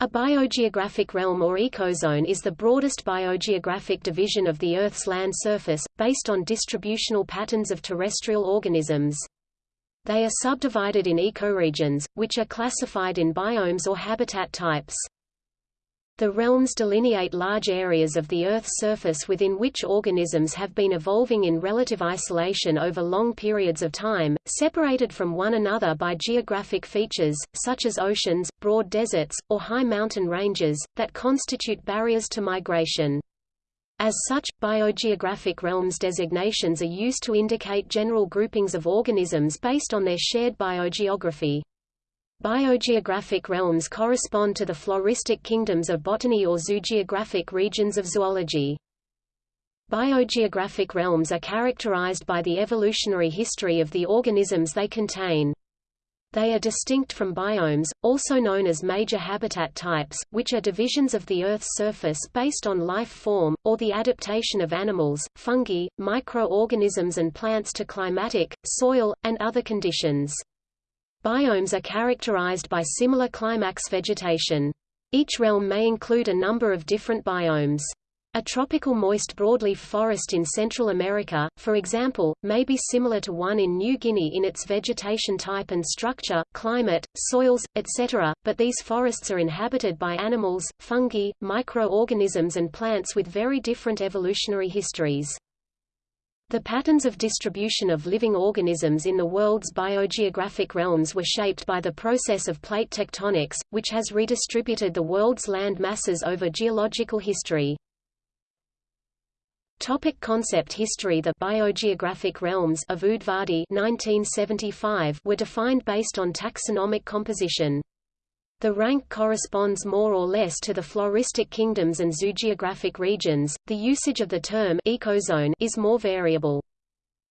A biogeographic realm or ecozone is the broadest biogeographic division of the Earth's land surface, based on distributional patterns of terrestrial organisms. They are subdivided in ecoregions, which are classified in biomes or habitat types. The realms delineate large areas of the Earth's surface within which organisms have been evolving in relative isolation over long periods of time, separated from one another by geographic features, such as oceans, broad deserts, or high mountain ranges, that constitute barriers to migration. As such, biogeographic realms designations are used to indicate general groupings of organisms based on their shared biogeography. Biogeographic realms correspond to the floristic kingdoms of botany or zoogeographic regions of zoology. Biogeographic realms are characterized by the evolutionary history of the organisms they contain. They are distinct from biomes, also known as major habitat types, which are divisions of the Earth's surface based on life form, or the adaptation of animals, fungi, microorganisms and plants to climatic, soil, and other conditions. Biomes are characterized by similar climax vegetation. Each realm may include a number of different biomes. A tropical moist broadleaf forest in Central America, for example, may be similar to one in New Guinea in its vegetation type and structure, climate, soils, etc., but these forests are inhabited by animals, fungi, microorganisms and plants with very different evolutionary histories. The patterns of distribution of living organisms in the world's biogeographic realms were shaped by the process of plate tectonics, which has redistributed the world's land masses over geological history. Topic concept history The biogeographic realms of Udvardy 1975 were defined based on taxonomic composition. The rank corresponds more or less to the floristic kingdoms and zoogeographic regions. The usage of the term ecozone is more variable.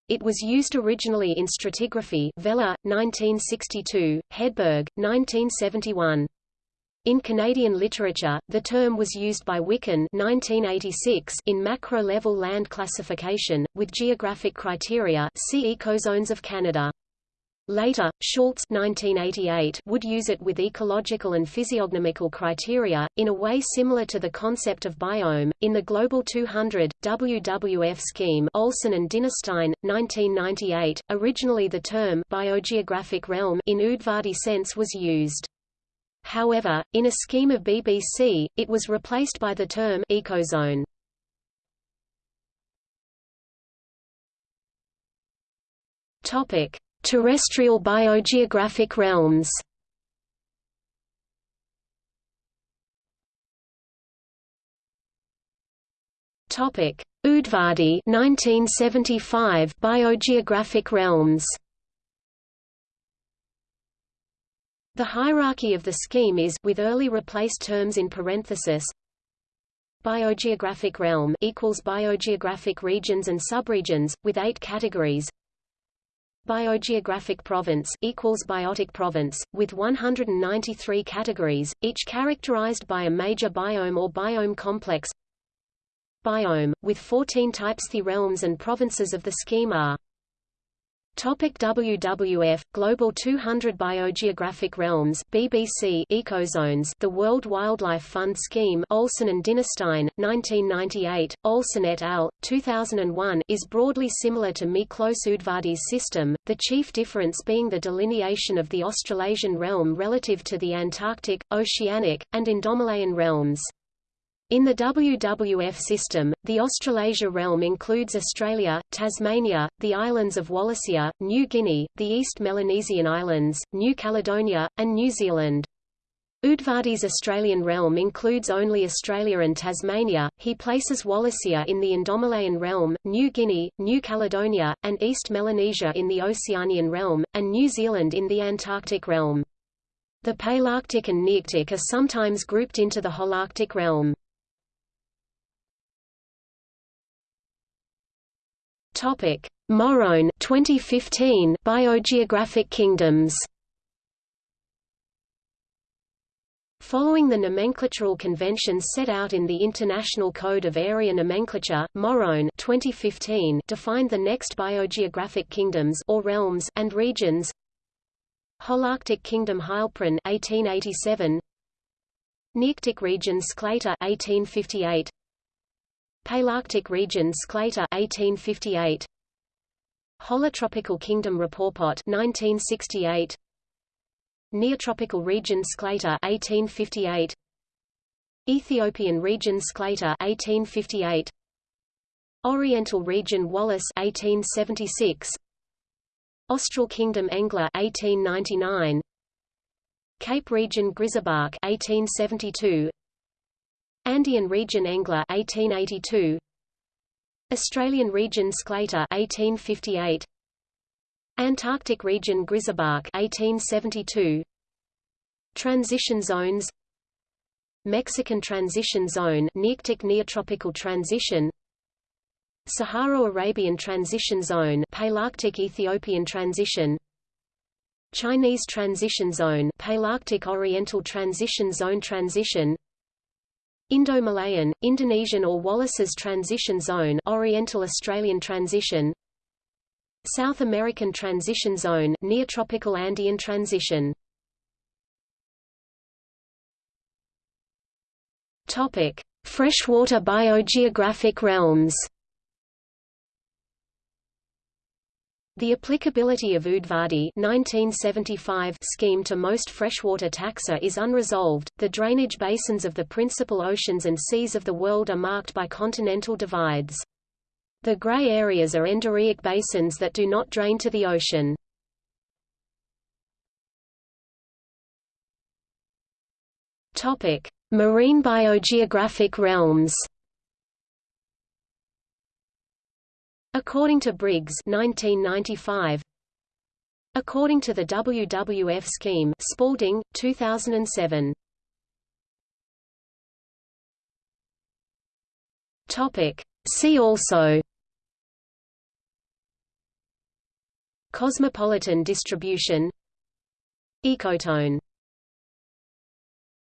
It was used originally in stratigraphy Vella, 1962, Hedberg, 1971. In Canadian literature, the term was used by Wiken 1986 in macro-level land classification, with geographic criteria see Ecozones of Canada. Later, Schultz 1988 would use it with ecological and physiognomical criteria, in a way similar to the concept of biome. In the Global 200, WWF scheme Olson and Dinerstein, 1998, originally the term biogeographic realm in Udvardy sense was used. However, in a scheme of BBC, it was replaced by the term ecozone. Topic: Terrestrial biogeographic realms Topic: Udvardy 1975 Biogeographic realms. The hierarchy of the scheme is with early replaced terms in parenthesis. Biogeographic realm equals biogeographic regions and subregions with 8 categories. Biogeographic province equals biotic province, with 193 categories, each characterized by a major biome or biome complex. Biome, with 14 types The realms and provinces of the scheme are Topic WWF Global 200 Biogeographic Realms BBC Ecozones The World Wildlife Fund Scheme Olson and Dinerstein 1998 Olson et al 2001 is broadly similar to Miklos Udvardy's system the chief difference being the delineation of the Australasian realm relative to the Antarctic Oceanic and Indomalayan realms in the WWF system, the Australasia realm includes Australia, Tasmania, the islands of Wallacea, New Guinea, the East Melanesian Islands, New Caledonia, and New Zealand. Udvardy's Australian realm includes only Australia and Tasmania. He places Wallacea in the Indomalayan realm, New Guinea, New Caledonia, and East Melanesia in the Oceanian realm, and New Zealand in the Antarctic realm. The Palearctic and Nearctic are sometimes grouped into the Holarctic realm. Topic: Morrone 2015 Biogeographic Kingdoms. Following the nomenclatural conventions set out in the International Code of Area Nomenclature, Morrone 2015 defined the next biogeographic kingdoms or realms and regions. Holarctic Kingdom Heilprin 1887 Nearctic region Sclater 1858 Palearctic region Sclater 1858 Holotropical Kingdom Rapoport 1968 Neotropical region Sclater 1858 Ethiopian region Sclater 1858 Oriental region Wallace 1876 Austral Kingdom Engler 1899 Cape region Grisebach 1872 Andean region Engler 1882 Australian region Sclater 1858 Antarctic region Grisebach 1872 Transition zones. Mexican Transition Zone Nearctic Neotropical Transition. Sahara Arabian Transition Zone Palearctic Ethiopian Transition. Chinese Transition Zone Palearctic Oriental Transition Zone Transition Indo-Malayan, Indonesian or Wallace's Transition Zone Oriental Australian Transition South American Transition Zone Neotropical Andean Transition Topic: Freshwater biogeographic realms. The applicability of Udvardy 1975 scheme to most freshwater taxa is unresolved. The drainage basins of the principal oceans and seas of the world are marked by continental divides. The gray areas are endorheic basins that do not drain to the ocean. Topic: Marine biogeographic realms According to Briggs 1995, According to the WWF scheme Spalding, 2007. Topic. See also Cosmopolitan distribution Ecotone